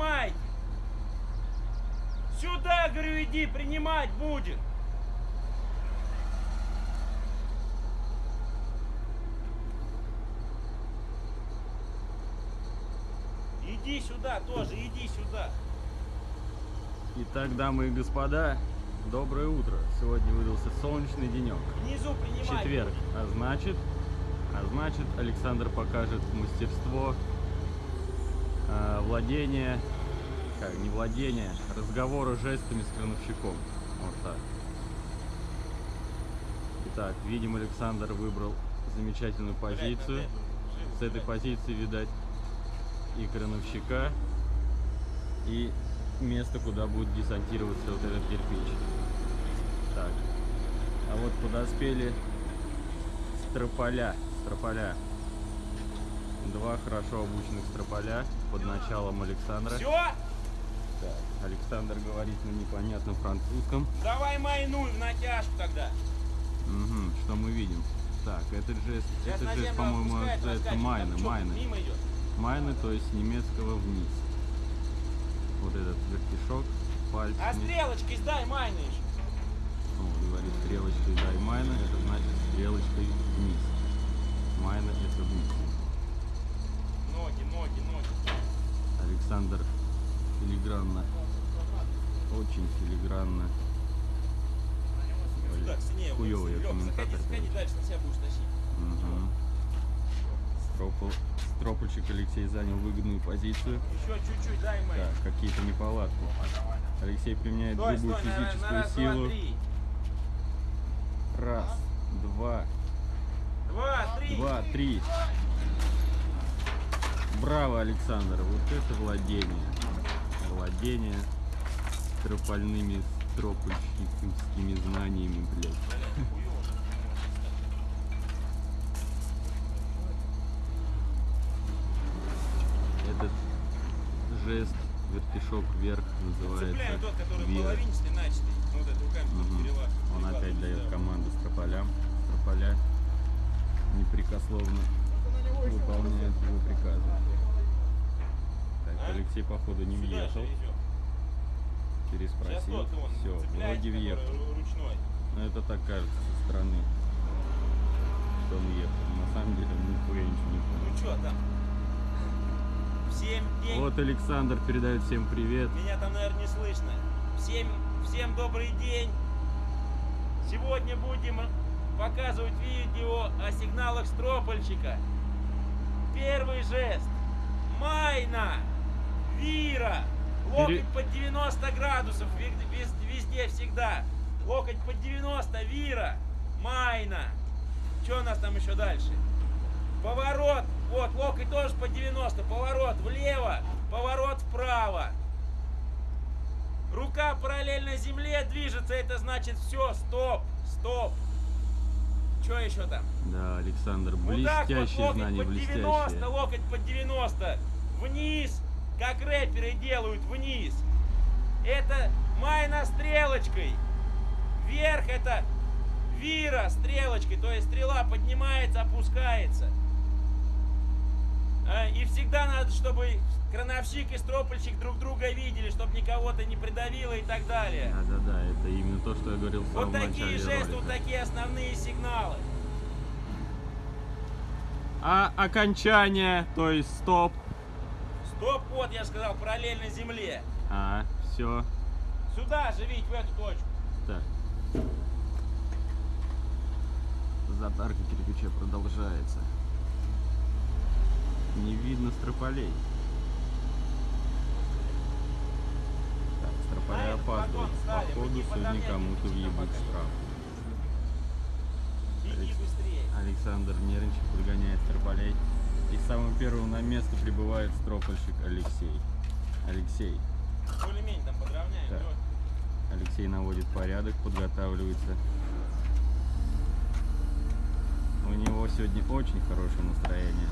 принимайте. Сюда, говорю, иди, принимать будет. Иди сюда тоже, иди сюда. Итак, дамы и господа, доброе утро. Сегодня выдался солнечный денек. Внизу принимай. Четверг. А значит, а значит, Александр покажет мастерство э, владения, как, не владения, разговора жестами с крановщиком. Вот так. Итак, видим, Александр выбрал замечательную позицию. С этой позиции, видать, и крановщика, и место, куда будет десантироваться вот этот кирпич. Так. А вот подоспели строполя. Строполя. Два хорошо обученных строполя под началом Александра. Все, Так, Александр говорит на непонятном французском. давай майнуй в натяжку тогда. Мгм, что мы видим? Так, этот жест, Сейчас этот на жест, землю по-моему, называется раскачивает, майны, майны. Майны, то есть немецкого вниз. Вот этот вертишок пальцами. А стрелочкой сдай майны еще. Вот, говорит, стрелочкой дай майна, это значит стрелочкой вниз. Майна это вниз. Александр филигранно, очень филигранно. Хуёвый комментатор, заходи, заходи короче. дальше, на себя будешь тащить. Мгм. Стропол, стропольщик Алексей занял выгодную позицию. Еще чуть-чуть, дай май. Так, какие-то неполадки. Алексей применяет Стой, грубую стой, на, на физическую раз, два, силу. три. Раз, два, Два, три. два, три. Браво, Александр, вот это владение. Владение стропольными стропольщическими знаниями, блядь. Этот жест, вертишок вверх, называется Цепляем тот, который веер. половинчатый, начатый. Ну, вот это руками Мгм. тут перелаз. Он опять дает да. команду строполям. Строполя непрекословно выполняют его приказы. Так, А? Алексей, походу, не въехал. Переспросил. Все, вроде въехал. Но это так кажется со стороны, что он въехал. На самом деле, он нихуя ничего не понял. Ну что там? Всем день. Вот Александр передает всем привет. Меня там, наверное, не слышно. Всем, всем добрый день. Сегодня будем показывать видео о сигналах стропольщика. Первый жест. Майна. Вира. Локоть под 90 градусов. Везде, всегда. Локоть под 90. Вира. Майна. Что у нас там еще дальше? Поворот. Вот, локоть тоже по 90. Поворот влево. Поворот вправо. Рука параллельно земле движется. Это значит все. Стоп. Стоп. Что еще там? Да, Александр, вот, блестящее локоть знание, под 90, блестящее. локоть под 90. Вниз, как рэперы делают, вниз. Это майна стрелочкой. Вверх это вира стрелочкой, то есть стрела поднимается, опускается. А, И всегда надо, чтобы крановщик и стропольщик друг друга видели, чтобы никого-то не придавило и так далее. Да-да-да, это именно то, что я говорил в Вот такие жесты, вот такие основные сигналы. А окончание, то есть стоп. Стоп, вот я сказал, параллельно земле. А, все. Сюда же, Вить, в эту точку. Так. Затарка кирпича продолжается. Не видно строполей. Так, строполя опаздывают. Походу сегодня подомнем, кому-то въебут штраф. Александр нервничает, подгоняет строполей. И самым первым на место прибывает стропольщик Алексей. Алексей. Более-менее там подровняем. Так. Алексей наводит порядок, подготавливается. У него сегодня очень хорошее настроение.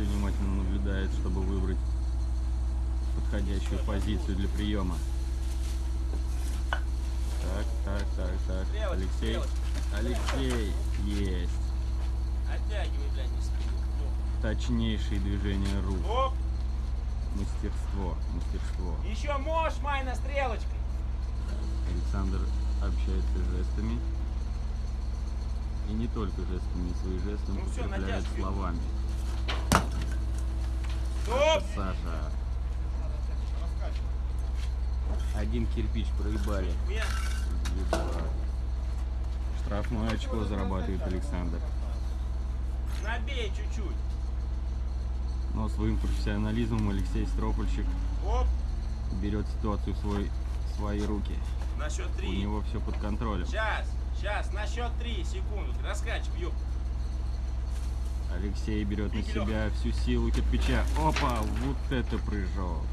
Алексей внимательно наблюдает, чтобы выбрать подходящую позицию для приема. Так, так, так, так. Алексей. Алексей. Есть. Оттягивай, блядь, не спину. Точнейшие движения рук. Мастерство, мастерство. Еще можешь, Майна, стрелочкой. Александр общается жестами. И не только жестами, свои жесты Ну натяжки. словами. Саша. Один кирпич проебали. Штрафное очко зарабатывает Александр. Набей чуть-чуть. Но своим профессионализмом Алексей Стропольщик Оп. берет ситуацию в свой, в свои руки. На счет У три. него все под контролем. Сейчас, сейчас, на счет три, секунду. Раскачивай, ёп. Алексей берет на себя всю силу кирпича. Опа, вот это прыжок.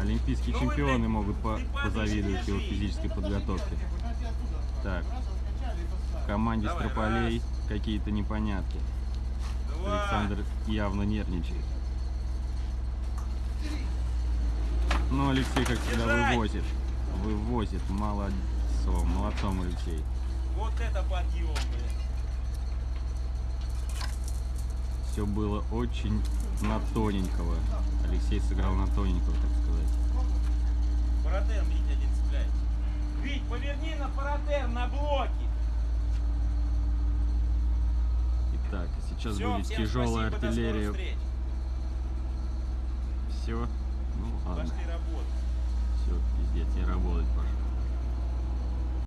Олимпийские Ну чемпионы могут по- позавидовать его физической подготовке. Так, в команде Строполей какие-то непонятки. Александр явно нервничает. Но Алексей, как всегда, вывозит. Вывозит. Молодцом. Молодцом, Алексей. Вот это подъем, блядь. Все было очень на тоненького. Алексей сыграл на тоненького, так сказать. Паратер, видите, один цепляет. Вить, поверни на паратер, на блоки. Итак, сейчас Все, будет тяжелая спасибо, артиллерия. Все. Ну ладно. Пошли работать. Все, пиздец, не работать пошел.